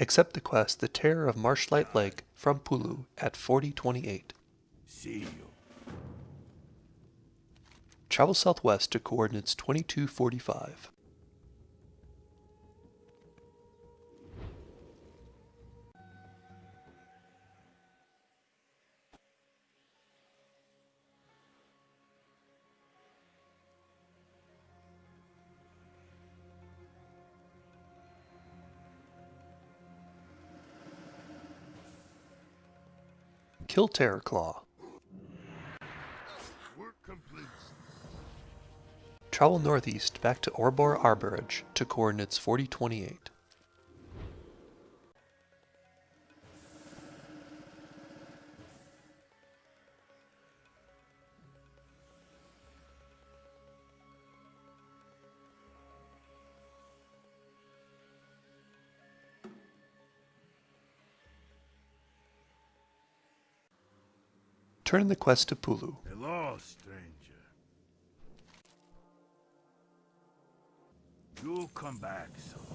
Accept the quest The Terror of Marshlight Lake from Puluu at 4028. See you. Travel southwest to coordinates 2245. Work complete. Travel northeast back to Orebor Harborage to coordinates 4028. Turn the quest to Puluu. Hello, stranger. You'll come back soon.